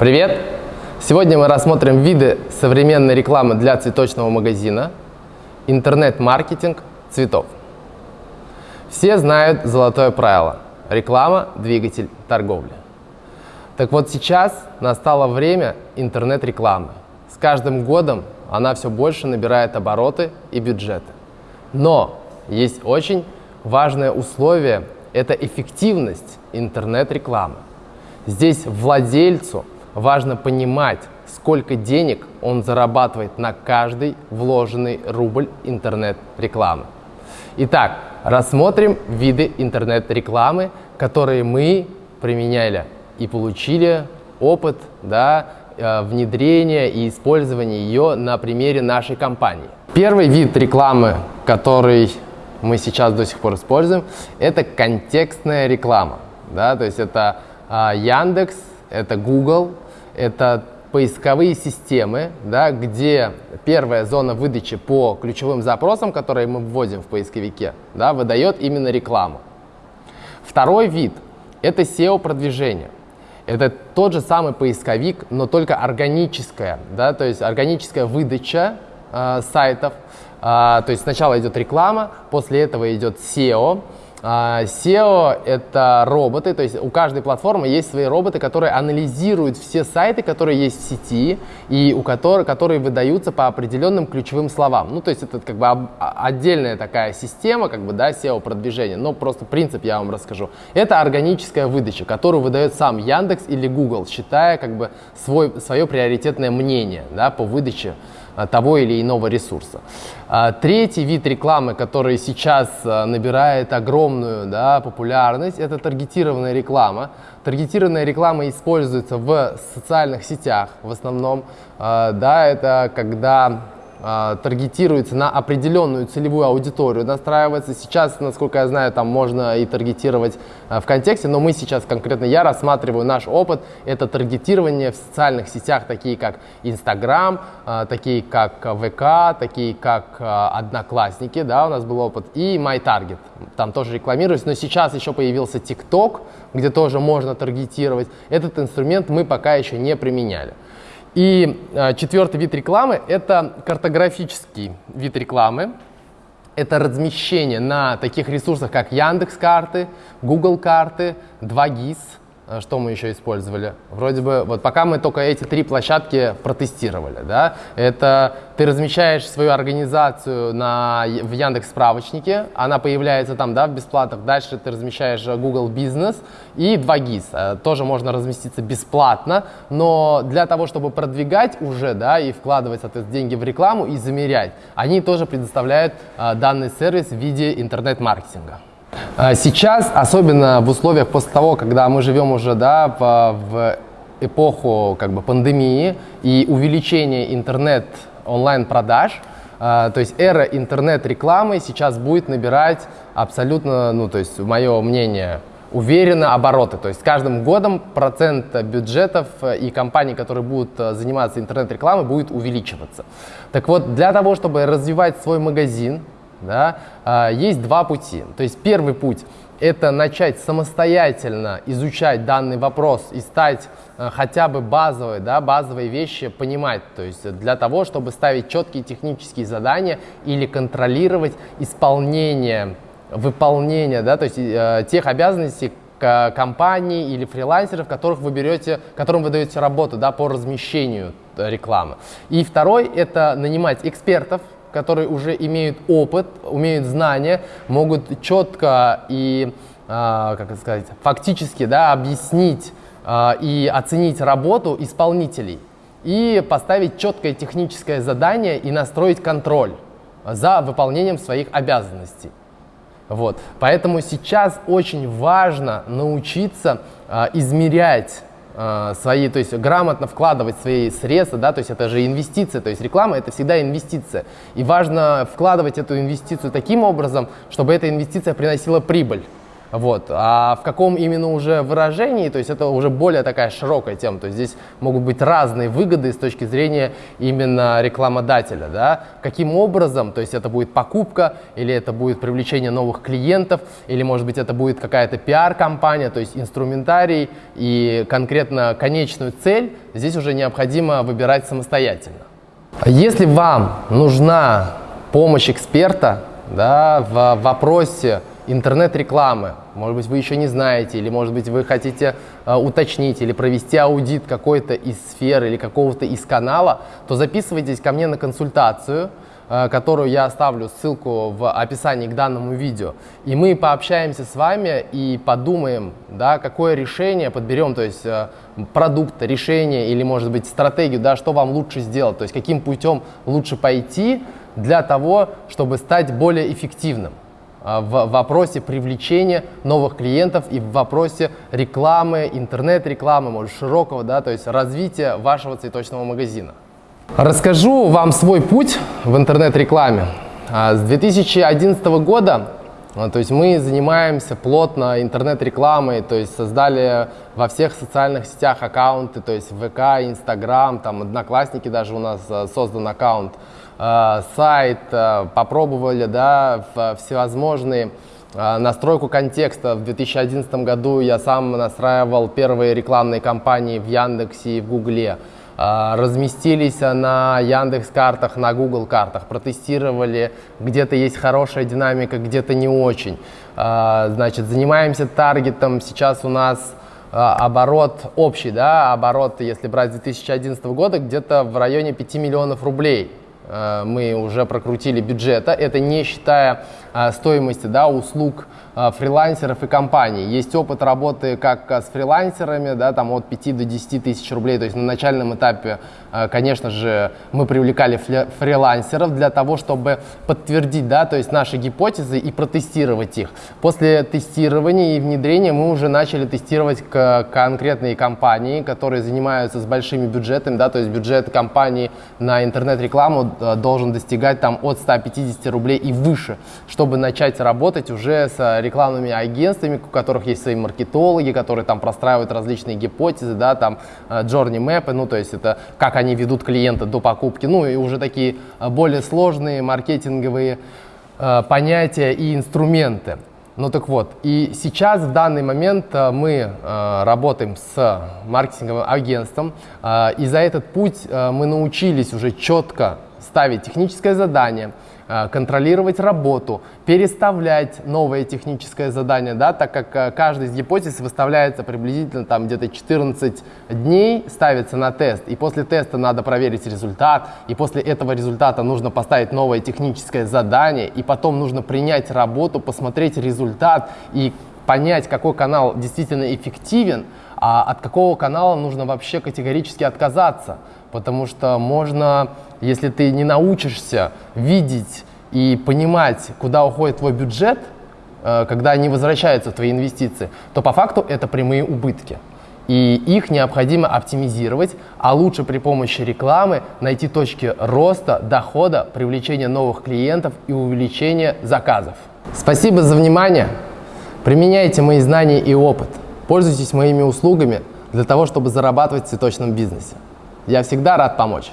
Привет! Сегодня мы рассмотрим виды современной рекламы для цветочного магазина, интернет-маркетинг цветов. Все знают золотое правило – реклама – двигатель торговли. Так вот сейчас настало время интернет-рекламы. С каждым годом она все больше набирает обороты и бюджеты. Но есть очень важное условие – это эффективность интернет-рекламы. Здесь владельцу важно понимать, сколько денег он зарабатывает на каждый вложенный рубль интернет-рекламы. Итак, рассмотрим виды интернет-рекламы, которые мы применяли и получили опыт да, э, внедрения и использования ее на примере нашей компании. Первый вид рекламы, который мы сейчас до сих пор используем, это контекстная реклама. Да, то есть это а, Яндекс, это Google, это поисковые системы, да, где первая зона выдачи по ключевым запросам, которые мы вводим в поисковике, да, выдает именно рекламу. Второй вид – это SEO-продвижение. Это тот же самый поисковик, но только органическая, да, то есть органическая выдача э, сайтов. Э, то есть сначала идет реклама, после этого идет SEO, SEO — это роботы, то есть у каждой платформы есть свои роботы, которые анализируют все сайты, которые есть в сети, и у которых, которые выдаются по определенным ключевым словам. Ну, то есть это как бы а, отдельная такая система, как бы, да, SEO-продвижения, но просто принцип я вам расскажу. Это органическая выдача, которую выдает сам Яндекс или Google, считая как бы свой, свое приоритетное мнение, да, по выдаче а, того или иного ресурса. А, третий вид рекламы, который сейчас а, набирает огромную да, популярность, это таргетированная реклама. Таргетированная реклама используется в социальных сетях в основном. Да, это когда э, таргетируется на определенную целевую аудиторию, настраивается. Сейчас, насколько я знаю, там можно и таргетировать э, в контексте, но мы сейчас конкретно, я рассматриваю наш опыт, это таргетирование в социальных сетях, такие как Instagram, э, такие как ВК, такие как Одноклассники, да, у нас был опыт, и MyTarget, там тоже рекламируюсь, но сейчас еще появился TikTok, где тоже можно таргетировать. Этот инструмент мы пока еще не применяли. И э, четвертый вид рекламы – это картографический вид рекламы. Это размещение на таких ресурсах, как Яндекс карты, Google карты, 2GIS – а что мы еще использовали? Вроде бы, вот пока мы только эти три площадки протестировали, да, это ты размещаешь свою организацию на, в Яндекс справочнике, она появляется там, да, в бесплатных, дальше ты размещаешь Google Business и 2GIS, э, тоже можно разместиться бесплатно, но для того, чтобы продвигать уже, да, и вкладывать, соответственно, деньги в рекламу и замерять, они тоже предоставляют э, данный сервис в виде интернет-маркетинга. А сейчас, особенно в условиях после того, когда мы живем уже да, в, в эпоху как бы, пандемии и увеличения интернет онлайн-продаж, Uh, то есть эра интернет-рекламы сейчас будет набирать абсолютно, ну то есть мое мнение, уверенно обороты. То есть с каждым годом процент бюджетов и компаний, которые будут заниматься интернет-рекламой, будет увеличиваться. Так вот, для того, чтобы развивать свой магазин, да, а, есть два пути. То есть первый путь – это начать самостоятельно изучать данный вопрос и стать а, хотя бы базовые, да, базовые вещи понимать. То есть для того, чтобы ставить четкие технические задания или контролировать исполнение, выполнение да, то есть, э, тех обязанностей, компаний или фрилансеров, которых вы берете, которым вы даете работу да, по размещению рекламы. И второй – это нанимать экспертов, которые уже имеют опыт, умеют знания, могут четко и, а, как это сказать, фактически да, объяснить а, и оценить работу исполнителей и поставить четкое техническое задание и настроить контроль за выполнением своих обязанностей. Вот. Поэтому сейчас очень важно научиться э, измерять свои, то есть грамотно вкладывать свои средства, да, то есть это же инвестиция, то есть реклама это всегда инвестиция. И важно вкладывать эту инвестицию таким образом, чтобы эта инвестиция приносила прибыль. Вот. А в каком именно уже выражении, то есть это уже более такая широкая тема, то есть здесь могут быть разные выгоды с точки зрения именно рекламодателя, да, каким образом, то есть это будет покупка, или это будет привлечение новых клиентов, или может быть это будет какая-то пиар-компания, то есть инструментарий и конкретно конечную цель здесь уже необходимо выбирать самостоятельно. Если вам нужна помощь эксперта да, в вопросе интернет-рекламы. Может быть, вы еще не знаете, или, может быть, вы хотите э, уточнить или провести аудит какой-то из сфер или какого-то из канала, то записывайтесь ко мне на консультацию, э, которую я оставлю ссылку в описании к данному видео. И мы пообщаемся с вами и подумаем, да, какое решение подберем, то есть э, продукт, решение или, может быть, стратегию, да, что вам лучше сделать, то есть каким путем лучше пойти для того, чтобы стать более эффективным. А, в вопросе привлечения новых клиентов и в вопросе рекламы, интернет-рекламы, может, широкого, да, то есть развития вашего цветочного магазина. Расскажу вам свой путь в интернет-рекламе. А, с 2011 года а, то есть мы занимаемся плотно интернет-рекламой, то есть создали во всех социальных сетях аккаунты, то есть ВК, Инстаграм, там Одноклассники даже у нас создан аккаунт. Э, сайт, э, попробовали да, всевозможные э, настройку контекста. В 2011 году я сам настраивал первые рекламные кампании в Яндексе и в Гугле. Разместились на Яндекс картах, на Google картах, протестировали, где-то есть хорошая динамика, где-то не очень. Значит, занимаемся таргетом. Сейчас у нас оборот общий, да, оборот, если брать с 2011 года, где-то в районе 5 миллионов рублей. Э, мы уже прокрутили бюджета. Это не считая стоимости да, услуг э, фрилансеров и компаний. Есть опыт работы как с фрилансерами, да, там от 5 до 10 тысяч рублей. То есть на начальном этапе, конечно же, мы привлекали фрилансеров для того, чтобы подтвердить да, то есть наши гипотезы и протестировать их. После тестирования и внедрения мы уже начали тестировать конкретные компании, которые занимаются с большими бюджетами. Да, то есть бюджет компании на интернет-рекламу Э, должен достигать там от 150 рублей и выше, чтобы начать работать уже с рекламными агентствами, у которых есть свои маркетологи, которые там простраивают различные гипотезы, да, там э, journey map, ну то есть это как они ведут клиента до покупки, ну и уже такие э, более сложные маркетинговые понятия и инструменты. Ну так вот, и сейчас в данный момент мы э, работаем с маркетинговым агентством, э, и за этот путь э, мы научились уже четко ставить техническое задание, э, контролировать работу, переставлять новое техническое задание, да, так как э, каждый из гипотез выставляется приблизительно там где-то 14 дней, ставится на тест, и после теста надо проверить результат, и после этого результата нужно поставить новое техническое задание, и потом нужно принять работу, посмотреть результат и понять, какой канал действительно эффективен, а от какого канала нужно вообще категорически отказаться. Потому что можно, если ты не научишься видеть и понимать, куда уходит твой бюджет, э, когда не возвращаются твои инвестиции, то по факту это прямые убытки. И их необходимо оптимизировать, а лучше при помощи рекламы найти точки роста, дохода, привлечения новых клиентов и увеличения заказов. Спасибо за внимание. Применяйте мои знания и опыт. Пользуйтесь моими услугами для того, чтобы зарабатывать в цветочном бизнесе. Я всегда рад помочь.